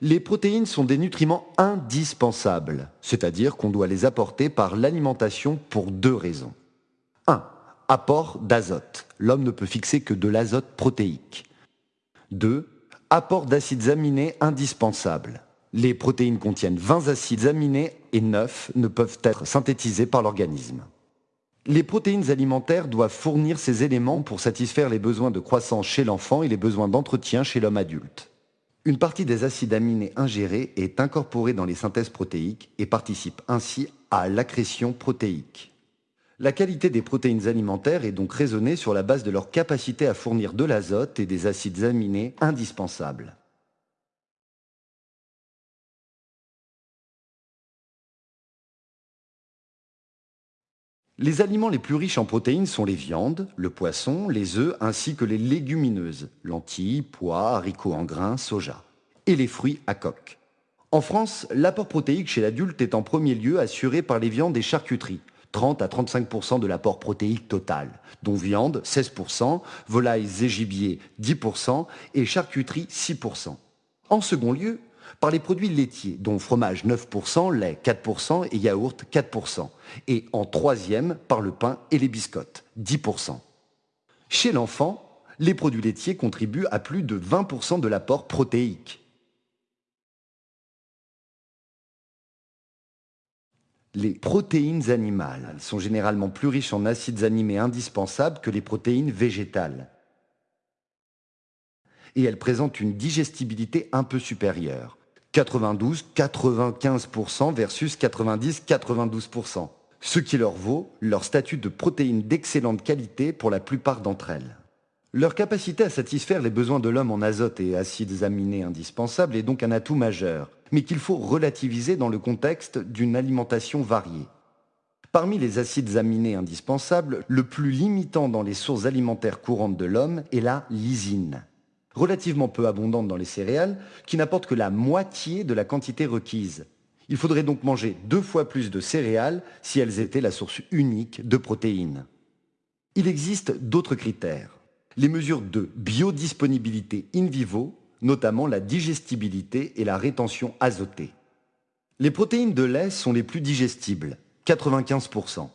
Les protéines sont des nutriments indispensables, c'est-à-dire qu'on doit les apporter par l'alimentation pour deux raisons. 1. Apport d'azote. L'homme ne peut fixer que de l'azote protéique. 2. Apport d'acides aminés indispensables. Les protéines contiennent 20 acides aminés et 9 ne peuvent être synthétisés par l'organisme. Les protéines alimentaires doivent fournir ces éléments pour satisfaire les besoins de croissance chez l'enfant et les besoins d'entretien chez l'homme adulte. Une partie des acides aminés ingérés est incorporée dans les synthèses protéiques et participe ainsi à l'accrétion protéique. La qualité des protéines alimentaires est donc raisonnée sur la base de leur capacité à fournir de l'azote et des acides aminés indispensables. Les aliments les plus riches en protéines sont les viandes, le poisson, les œufs ainsi que les légumineuses, lentilles, pois, haricots en grains, soja, et les fruits à coque. En France, l'apport protéique chez l'adulte est en premier lieu assuré par les viandes et charcuteries, 30 à 35% de l'apport protéique total, dont viande 16% volailles et gibier 10% et charcuterie 6% En second lieu, par les produits laitiers, dont fromage 9%, lait 4% et yaourt 4%, et en troisième par le pain et les biscottes 10%. Chez l'enfant, les produits laitiers contribuent à plus de 20% de l'apport protéique. Les protéines animales sont généralement plus riches en acides aminés indispensables que les protéines végétales. Et elles présentent une digestibilité un peu supérieure. 92-95% versus 90-92%, ce qui leur vaut leur statut de protéines d'excellente qualité pour la plupart d'entre elles. Leur capacité à satisfaire les besoins de l'homme en azote et acides aminés indispensables est donc un atout majeur, mais qu'il faut relativiser dans le contexte d'une alimentation variée. Parmi les acides aminés indispensables, le plus limitant dans les sources alimentaires courantes de l'homme est la lysine relativement peu abondante dans les céréales, qui n'apporte que la moitié de la quantité requise. Il faudrait donc manger deux fois plus de céréales si elles étaient la source unique de protéines. Il existe d'autres critères. Les mesures de biodisponibilité in vivo, notamment la digestibilité et la rétention azotée. Les protéines de lait sont les plus digestibles, 95%.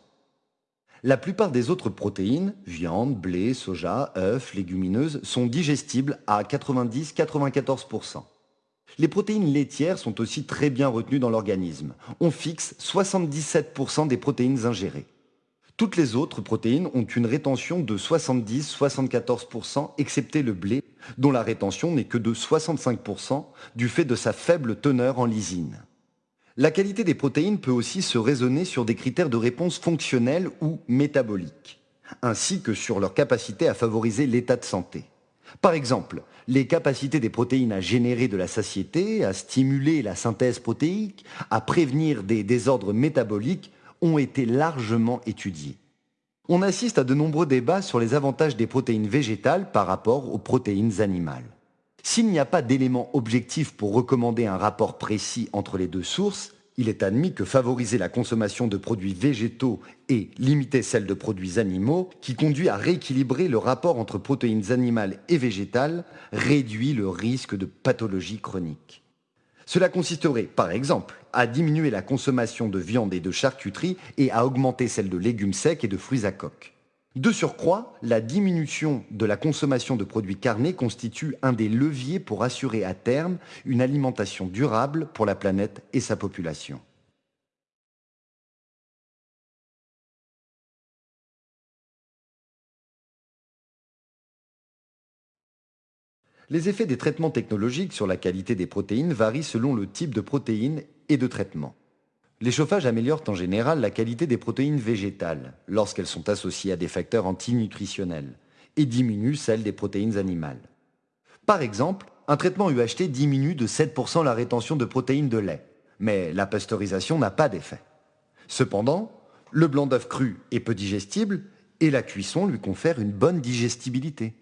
La plupart des autres protéines, viande, blé, soja, œufs, légumineuses, sont digestibles à 90-94%. Les protéines laitières sont aussi très bien retenues dans l'organisme. On fixe 77% des protéines ingérées. Toutes les autres protéines ont une rétention de 70-74%, excepté le blé, dont la rétention n'est que de 65% du fait de sa faible teneur en lysine. La qualité des protéines peut aussi se raisonner sur des critères de réponse fonctionnelle ou métaboliques, ainsi que sur leur capacité à favoriser l'état de santé. Par exemple, les capacités des protéines à générer de la satiété, à stimuler la synthèse protéique, à prévenir des désordres métaboliques ont été largement étudiées. On assiste à de nombreux débats sur les avantages des protéines végétales par rapport aux protéines animales. S'il n'y a pas d'éléments objectifs pour recommander un rapport précis entre les deux sources, il est admis que favoriser la consommation de produits végétaux et limiter celle de produits animaux, qui conduit à rééquilibrer le rapport entre protéines animales et végétales, réduit le risque de pathologie chronique. Cela consisterait, par exemple, à diminuer la consommation de viande et de charcuterie et à augmenter celle de légumes secs et de fruits à coque. De surcroît, la diminution de la consommation de produits carnés constitue un des leviers pour assurer à terme une alimentation durable pour la planète et sa population. Les effets des traitements technologiques sur la qualité des protéines varient selon le type de protéines et de traitement. Les chauffages améliorent en général la qualité des protéines végétales lorsqu'elles sont associées à des facteurs antinutritionnels et diminuent celle des protéines animales. Par exemple, un traitement UHT diminue de 7% la rétention de protéines de lait, mais la pasteurisation n'a pas d'effet. Cependant, le blanc d'œuf cru est peu digestible et la cuisson lui confère une bonne digestibilité.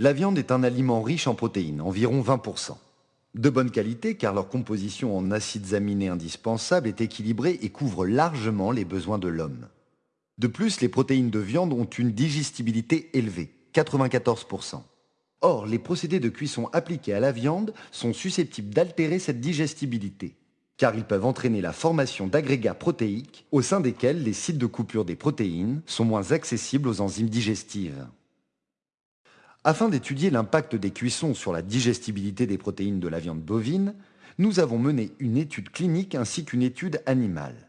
La viande est un aliment riche en protéines, environ 20%. De bonne qualité car leur composition en acides aminés indispensables est équilibrée et couvre largement les besoins de l'homme. De plus, les protéines de viande ont une digestibilité élevée, 94%. Or, les procédés de cuisson appliqués à la viande sont susceptibles d'altérer cette digestibilité, car ils peuvent entraîner la formation d'agrégats protéiques au sein desquels les sites de coupure des protéines sont moins accessibles aux enzymes digestives. Afin d'étudier l'impact des cuissons sur la digestibilité des protéines de la viande bovine, nous avons mené une étude clinique ainsi qu'une étude animale.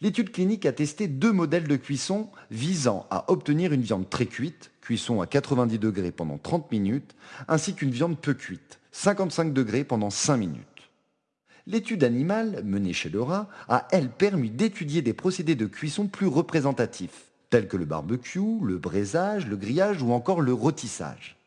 L'étude clinique a testé deux modèles de cuisson visant à obtenir une viande très cuite, cuisson à 90 degrés pendant 30 minutes, ainsi qu'une viande peu cuite, 55 degrés pendant 5 minutes. L'étude animale, menée chez le rat, a elle permis d'étudier des procédés de cuisson plus représentatifs, tels que le barbecue, le braisage, le grillage ou encore le rôtissage.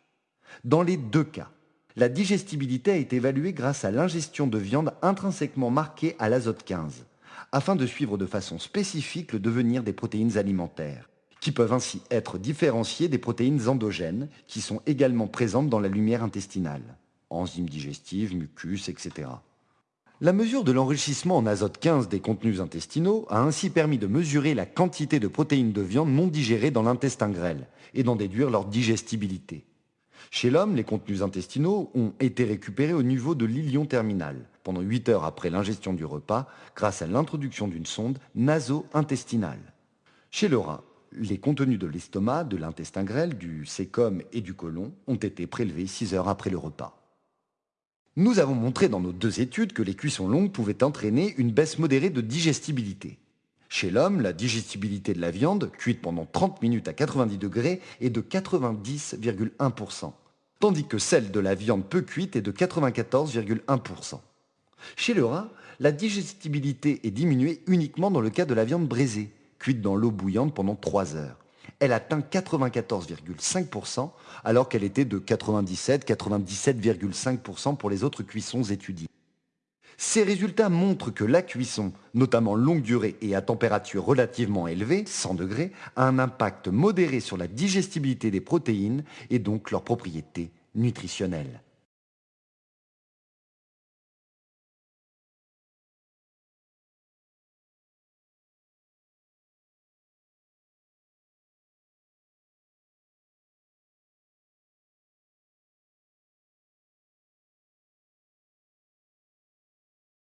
Dans les deux cas, la digestibilité a été évaluée grâce à l'ingestion de viande intrinsèquement marquée à l'azote 15, afin de suivre de façon spécifique le devenir des protéines alimentaires, qui peuvent ainsi être différenciées des protéines endogènes, qui sont également présentes dans la lumière intestinale, enzymes digestives, mucus, etc. La mesure de l'enrichissement en azote 15 des contenus intestinaux a ainsi permis de mesurer la quantité de protéines de viande non digérées dans l'intestin grêle et d'en déduire leur digestibilité. Chez l'homme, les contenus intestinaux ont été récupérés au niveau de l'ilion terminal, pendant 8 heures après l'ingestion du repas, grâce à l'introduction d'une sonde naso-intestinale. Chez le rat, les contenus de l'estomac, de l'intestin grêle, du sécom et du côlon ont été prélevés 6 heures après le repas. Nous avons montré dans nos deux études que les cuissons longues pouvaient entraîner une baisse modérée de digestibilité. Chez l'homme, la digestibilité de la viande, cuite pendant 30 minutes à 90 degrés, est de 90,1%, tandis que celle de la viande peu cuite est de 94,1%. Chez le rat, la digestibilité est diminuée uniquement dans le cas de la viande braisée, cuite dans l'eau bouillante pendant 3 heures. Elle atteint 94,5% alors qu'elle était de 97-97,5% pour les autres cuissons étudiées. Ces résultats montrent que la cuisson, notamment longue durée et à température relativement élevée, 100 degrés, a un impact modéré sur la digestibilité des protéines et donc leurs propriétés nutritionnelles.